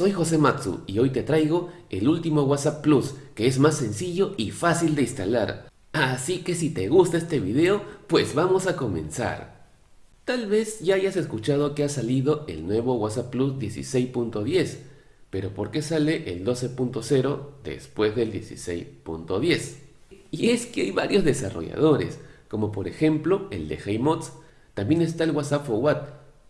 soy José Matsu y hoy te traigo el último WhatsApp Plus que es más sencillo y fácil de instalar. Así que si te gusta este video, pues vamos a comenzar. Tal vez ya hayas escuchado que ha salido el nuevo WhatsApp Plus 16.10, pero ¿por qué sale el 12.0 después del 16.10? Y es que hay varios desarrolladores, como por ejemplo el de HeyMods, también está el WhatsApp for What,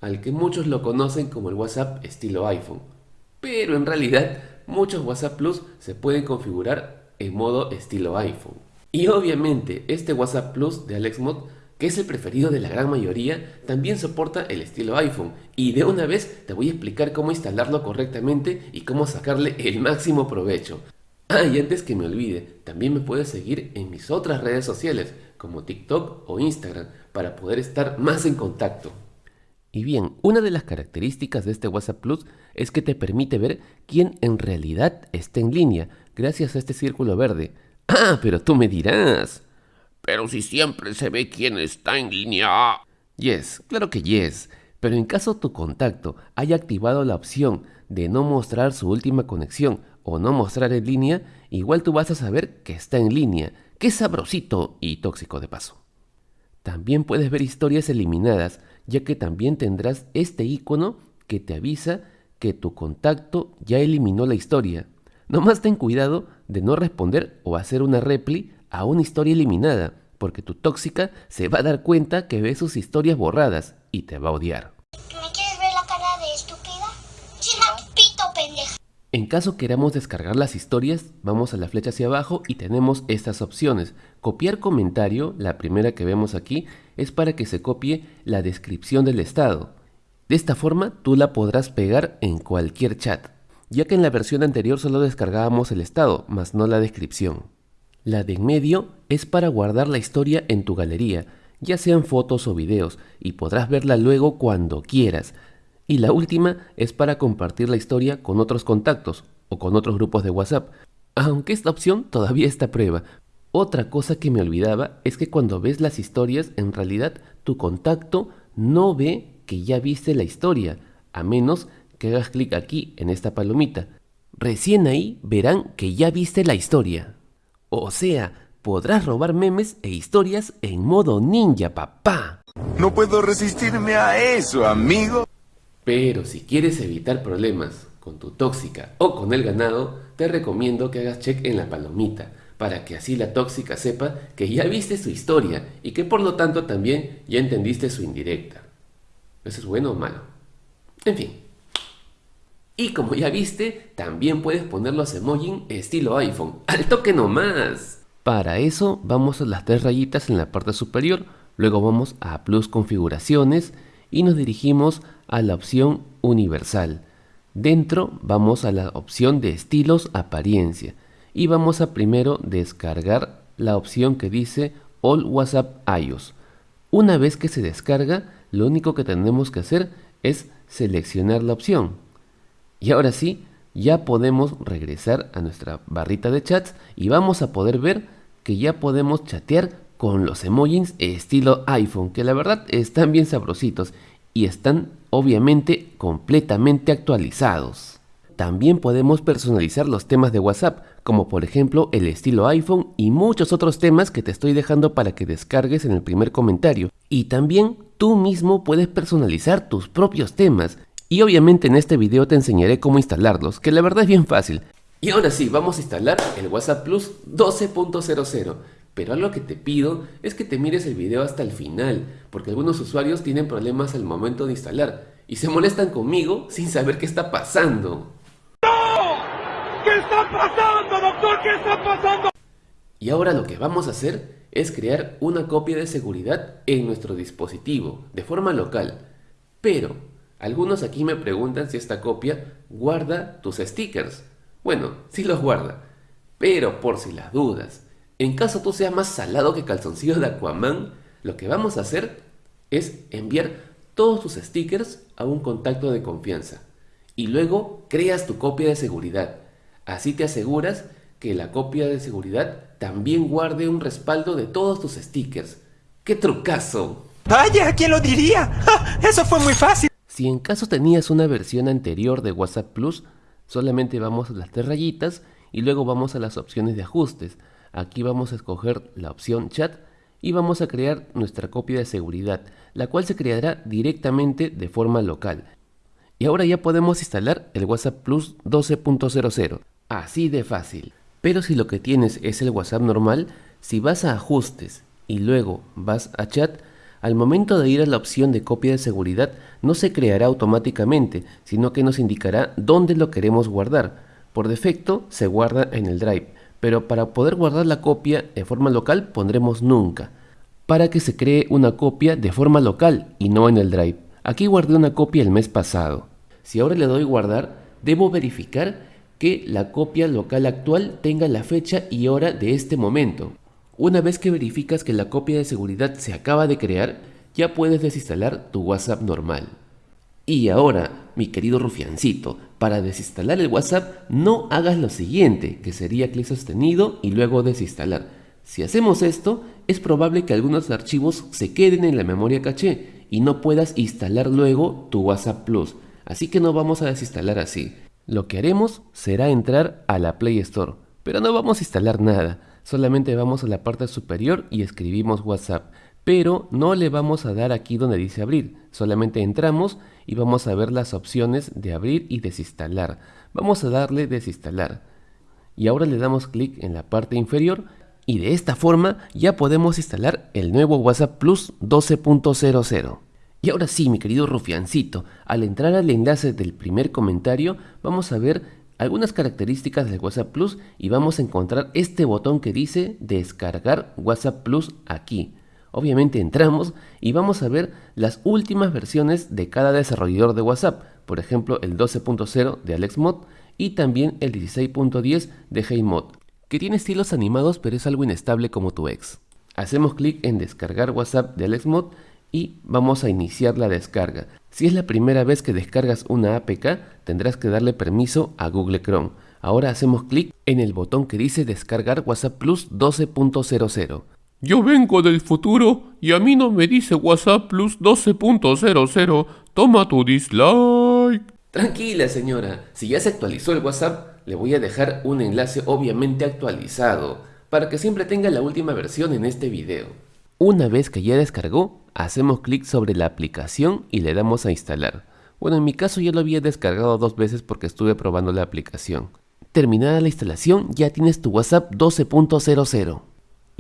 al que muchos lo conocen como el WhatsApp estilo iPhone. Pero en realidad muchos WhatsApp Plus se pueden configurar en modo estilo iPhone. Y obviamente este WhatsApp Plus de AlexMod, que es el preferido de la gran mayoría, también soporta el estilo iPhone. Y de una vez te voy a explicar cómo instalarlo correctamente y cómo sacarle el máximo provecho. Ah, y antes que me olvide, también me puedes seguir en mis otras redes sociales, como TikTok o Instagram, para poder estar más en contacto. Y bien, una de las características de este WhatsApp Plus es que te permite ver quién en realidad está en línea, gracias a este círculo verde. Ah, pero tú me dirás. Pero si siempre se ve quién está en línea. Yes, claro que yes. Pero en caso tu contacto haya activado la opción de no mostrar su última conexión o no mostrar en línea, igual tú vas a saber que está en línea, que sabrosito y tóxico de paso. También puedes ver historias eliminadas, ya que también tendrás este icono que te avisa que tu contacto ya eliminó la historia. Nomás ten cuidado de no responder o hacer una repli a una historia eliminada, porque tu tóxica se va a dar cuenta que ve sus historias borradas y te va a odiar. En caso queramos descargar las historias, vamos a la flecha hacia abajo y tenemos estas opciones. Copiar comentario, la primera que vemos aquí, es para que se copie la descripción del estado. De esta forma tú la podrás pegar en cualquier chat, ya que en la versión anterior solo descargábamos el estado, más no la descripción. La de en medio es para guardar la historia en tu galería, ya sean fotos o videos, y podrás verla luego cuando quieras, y la última es para compartir la historia con otros contactos o con otros grupos de WhatsApp, aunque esta opción todavía está a prueba. Otra cosa que me olvidaba es que cuando ves las historias, en realidad tu contacto no ve que ya viste la historia, a menos que hagas clic aquí en esta palomita. Recién ahí verán que ya viste la historia. O sea, podrás robar memes e historias en modo ninja, papá. No puedo resistirme a eso, amigo. Pero si quieres evitar problemas con tu tóxica o con el ganado, te recomiendo que hagas check en la palomita, para que así la tóxica sepa que ya viste su historia y que por lo tanto también ya entendiste su indirecta. ¿Eso es bueno o malo? En fin. Y como ya viste, también puedes poner los emojis estilo iPhone, al toque nomás. Para eso vamos a las tres rayitas en la parte superior, luego vamos a Plus Configuraciones y nos dirigimos a la opción Universal. Dentro vamos a la opción de estilos apariencia y vamos a primero descargar la opción que dice All WhatsApp iOS. Una vez que se descarga, lo único que tenemos que hacer es seleccionar la opción. Y ahora sí, ya podemos regresar a nuestra barrita de chats y vamos a poder ver que ya podemos chatear con los emojis estilo iPhone, que la verdad están bien sabrositos y están obviamente completamente actualizados. También podemos personalizar los temas de WhatsApp, como por ejemplo el estilo iPhone y muchos otros temas que te estoy dejando para que descargues en el primer comentario. Y también tú mismo puedes personalizar tus propios temas. Y obviamente en este video te enseñaré cómo instalarlos, que la verdad es bien fácil. Y ahora sí, vamos a instalar el WhatsApp Plus 12.00. Pero algo que te pido es que te mires el video hasta el final, porque algunos usuarios tienen problemas al momento de instalar y se molestan conmigo sin saber qué está pasando. ¡No! ¿Qué está pasando, doctor? ¿Qué está pasando? Y ahora lo que vamos a hacer es crear una copia de seguridad en nuestro dispositivo, de forma local. Pero, algunos aquí me preguntan si esta copia guarda tus stickers. Bueno, sí los guarda, pero por si las dudas, en caso tú seas más salado que calzoncillo de Aquaman, lo que vamos a hacer es enviar todos tus stickers a un contacto de confianza y luego creas tu copia de seguridad. Así te aseguras que la copia de seguridad también guarde un respaldo de todos tus stickers. ¡Qué trucazo! Vaya, ¿quién lo diría? ¡Ja! Eso fue muy fácil. Si en caso tenías una versión anterior de WhatsApp Plus, Solamente vamos a las tres rayitas y luego vamos a las opciones de ajustes. Aquí vamos a escoger la opción chat y vamos a crear nuestra copia de seguridad, la cual se creará directamente de forma local. Y ahora ya podemos instalar el WhatsApp Plus 12.00. Así de fácil. Pero si lo que tienes es el WhatsApp normal, si vas a ajustes y luego vas a chat, al momento de ir a la opción de copia de seguridad no se creará automáticamente, sino que nos indicará dónde lo queremos guardar. Por defecto se guarda en el Drive, pero para poder guardar la copia de forma local pondremos nunca, para que se cree una copia de forma local y no en el Drive. Aquí guardé una copia el mes pasado. Si ahora le doy guardar, debo verificar que la copia local actual tenga la fecha y hora de este momento. Una vez que verificas que la copia de seguridad se acaba de crear, ya puedes desinstalar tu WhatsApp normal. Y ahora, mi querido rufiancito, para desinstalar el WhatsApp no hagas lo siguiente, que sería clic sostenido y luego desinstalar. Si hacemos esto, es probable que algunos archivos se queden en la memoria caché y no puedas instalar luego tu WhatsApp Plus. Así que no vamos a desinstalar así. Lo que haremos será entrar a la Play Store, pero no vamos a instalar nada. Solamente vamos a la parte superior y escribimos WhatsApp pero no le vamos a dar aquí donde dice abrir, solamente entramos y vamos a ver las opciones de abrir y desinstalar. Vamos a darle desinstalar y ahora le damos clic en la parte inferior y de esta forma ya podemos instalar el nuevo WhatsApp Plus 12.00. Y ahora sí, mi querido rufiancito, al entrar al enlace del primer comentario vamos a ver algunas características del WhatsApp Plus y vamos a encontrar este botón que dice descargar WhatsApp Plus aquí. Obviamente entramos y vamos a ver las últimas versiones de cada desarrollador de WhatsApp, por ejemplo el 12.0 de AlexMod y también el 16.10 de HeyMod, que tiene estilos animados pero es algo inestable como tu ex. Hacemos clic en descargar WhatsApp de AlexMod y vamos a iniciar la descarga. Si es la primera vez que descargas una APK, tendrás que darle permiso a Google Chrome. Ahora hacemos clic en el botón que dice descargar WhatsApp Plus 12.00. Yo vengo del futuro y a mí no me dice WhatsApp Plus 12.00. Toma tu dislike. Tranquila señora, si ya se actualizó el WhatsApp, le voy a dejar un enlace obviamente actualizado, para que siempre tenga la última versión en este video. Una vez que ya descargó, hacemos clic sobre la aplicación y le damos a instalar. Bueno, en mi caso ya lo había descargado dos veces porque estuve probando la aplicación. Terminada la instalación, ya tienes tu WhatsApp 12.00.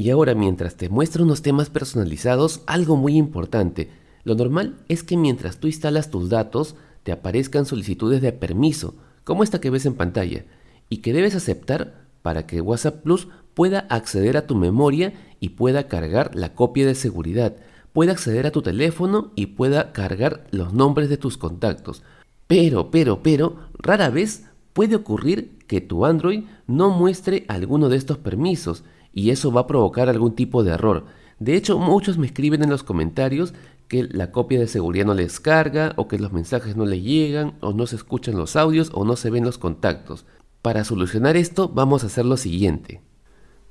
Y ahora mientras te muestro unos temas personalizados, algo muy importante. Lo normal es que mientras tú instalas tus datos, te aparezcan solicitudes de permiso, como esta que ves en pantalla, y que debes aceptar para que WhatsApp Plus pueda acceder a tu memoria y pueda cargar la copia de seguridad, pueda acceder a tu teléfono y pueda cargar los nombres de tus contactos. Pero, pero, pero, rara vez puede ocurrir que tu Android no muestre alguno de estos permisos y eso va a provocar algún tipo de error. De hecho, muchos me escriben en los comentarios que la copia de seguridad no les carga o que los mensajes no le llegan o no se escuchan los audios o no se ven los contactos. Para solucionar esto vamos a hacer lo siguiente.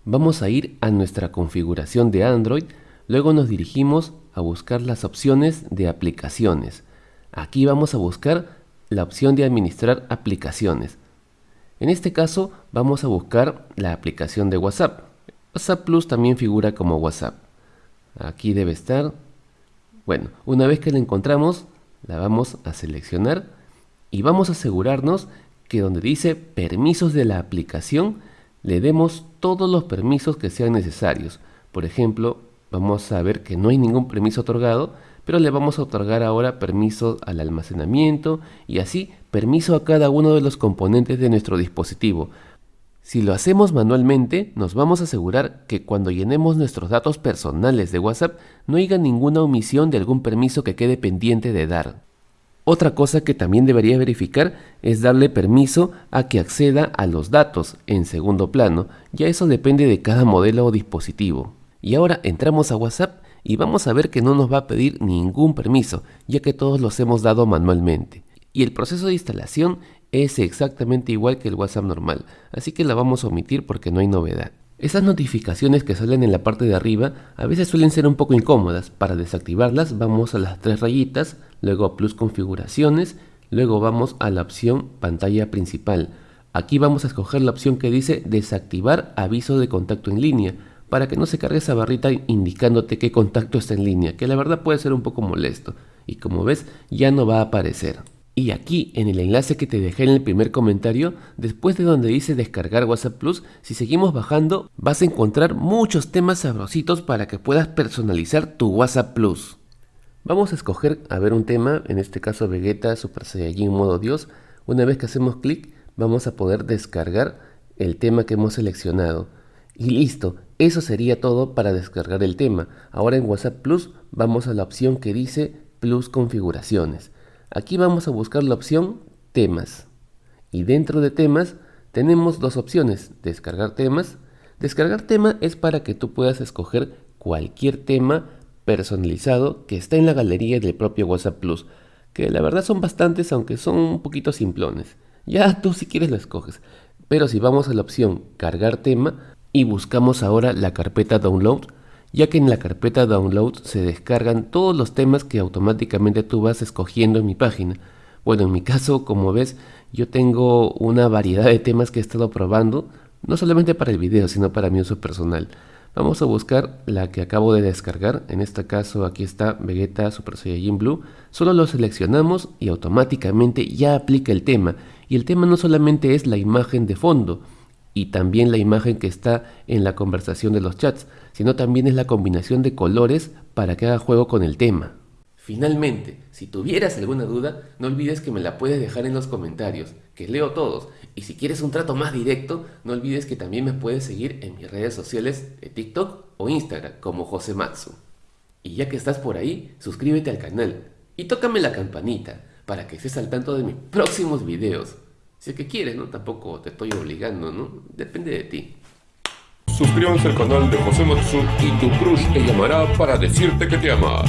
Vamos a ir a nuestra configuración de Android, luego nos dirigimos a buscar las opciones de aplicaciones. Aquí vamos a buscar la opción de administrar aplicaciones. En este caso vamos a buscar la aplicación de WhatsApp. WhatsApp Plus también figura como WhatsApp. Aquí debe estar. Bueno, una vez que la encontramos, la vamos a seleccionar y vamos a asegurarnos que donde dice permisos de la aplicación, le demos todos los permisos que sean necesarios. Por ejemplo, vamos a ver que no hay ningún permiso otorgado, pero le vamos a otorgar ahora permiso al almacenamiento y así permiso a cada uno de los componentes de nuestro dispositivo, si lo hacemos manualmente, nos vamos a asegurar que cuando llenemos nuestros datos personales de WhatsApp no haya ninguna omisión de algún permiso que quede pendiente de dar. Otra cosa que también debería verificar es darle permiso a que acceda a los datos en segundo plano, ya eso depende de cada modelo o dispositivo. Y ahora entramos a WhatsApp y vamos a ver que no nos va a pedir ningún permiso, ya que todos los hemos dado manualmente. Y el proceso de instalación es exactamente igual que el WhatsApp normal, así que la vamos a omitir porque no hay novedad. Esas notificaciones que salen en la parte de arriba a veces suelen ser un poco incómodas. Para desactivarlas vamos a las tres rayitas, luego a plus configuraciones, Luego vamos a la opción pantalla principal. Aquí vamos a escoger la opción que dice desactivar aviso de contacto en línea para que no se cargue esa barrita indicándote qué contacto está en línea, que la verdad puede ser un poco molesto. Y como ves, ya no va a aparecer. Y aquí en el enlace que te dejé en el primer comentario, después de donde dice descargar WhatsApp Plus, si seguimos bajando vas a encontrar muchos temas sabrositos para que puedas personalizar tu WhatsApp Plus. Vamos a escoger a ver un tema, en este caso Vegeta Super Saiyajin modo Dios. Una vez que hacemos clic vamos a poder descargar el tema que hemos seleccionado. Y listo, eso sería todo para descargar el tema. Ahora en WhatsApp Plus vamos a la opción que dice Plus configuraciones. Aquí vamos a buscar la opción temas. Y dentro de temas tenemos dos opciones, descargar temas. Descargar tema es para que tú puedas escoger cualquier tema personalizado que está en la galería del propio WhatsApp Plus, que la verdad son bastantes aunque son un poquito simplones. Ya tú si quieres lo escoges. Pero si vamos a la opción cargar tema, y buscamos ahora la carpeta download ya que en la carpeta download se descargan todos los temas que automáticamente tú vas escogiendo en mi página. Bueno, en mi caso, como ves, yo tengo una variedad de temas que he estado probando, no solamente para el video, sino para mi uso personal. Vamos a buscar la que acabo de descargar, en este caso aquí está Vegeta Super Saiyajin Blue, solo lo seleccionamos y automáticamente ya aplica el tema, y el tema no solamente es la imagen de fondo, y también la imagen que está en la conversación de los chats, sino también es la combinación de colores para que haga juego con el tema. Finalmente, si tuvieras alguna duda, no olvides que me la puedes dejar en los comentarios, que leo todos. Y si quieres un trato más directo, no olvides que también me puedes seguir en mis redes sociales de TikTok o Instagram como José Matsu. Y ya que estás por ahí, suscríbete al canal y tócame la campanita para que estés al tanto de mis próximos videos. Si es que quieres, ¿no? Tampoco te estoy obligando, ¿no? Depende de ti. Suscríbanse al canal de José Matsu y tu crush te llamará para decirte que te ama.